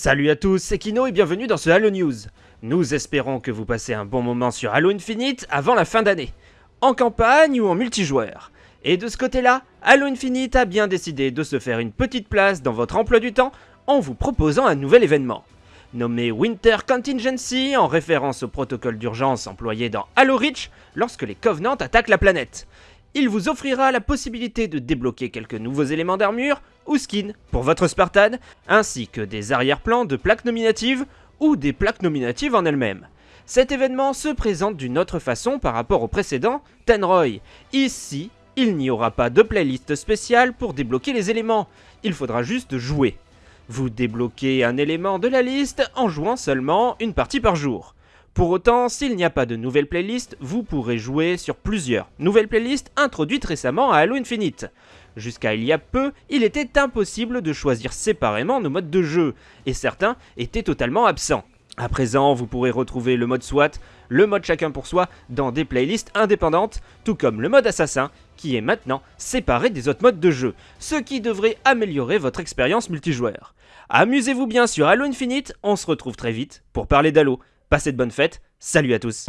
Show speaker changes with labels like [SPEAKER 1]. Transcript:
[SPEAKER 1] Salut à tous, c'est Kino et bienvenue dans ce Halo News. Nous espérons que vous passez un bon moment sur Halo Infinite avant la fin d'année, en campagne ou en multijoueur. Et de ce côté-là, Halo Infinite a bien décidé de se faire une petite place dans votre emploi du temps en vous proposant un nouvel événement. Nommé Winter Contingency en référence au protocole d'urgence employé dans Halo Reach lorsque les Covenants attaquent la planète. Il vous offrira la possibilité de débloquer quelques nouveaux éléments d'armure ou skins pour votre Spartan, ainsi que des arrière-plans de plaques nominatives ou des plaques nominatives en elles-mêmes. Cet événement se présente d'une autre façon par rapport au précédent, Tenroy. Ici, il n'y aura pas de playlist spéciale pour débloquer les éléments, il faudra juste jouer. Vous débloquez un élément de la liste en jouant seulement une partie par jour. Pour autant, s'il n'y a pas de nouvelle playlist, vous pourrez jouer sur plusieurs nouvelles playlists introduites récemment à Halo Infinite. Jusqu'à il y a peu, il était impossible de choisir séparément nos modes de jeu, et certains étaient totalement absents. À présent, vous pourrez retrouver le mode SWAT, le mode chacun pour soi, dans des playlists indépendantes, tout comme le mode assassin, qui est maintenant séparé des autres modes de jeu, ce qui devrait améliorer votre expérience multijoueur. Amusez-vous bien sur Halo Infinite, on se retrouve très vite pour parler d'Halo. Passez de bonnes fêtes, salut à tous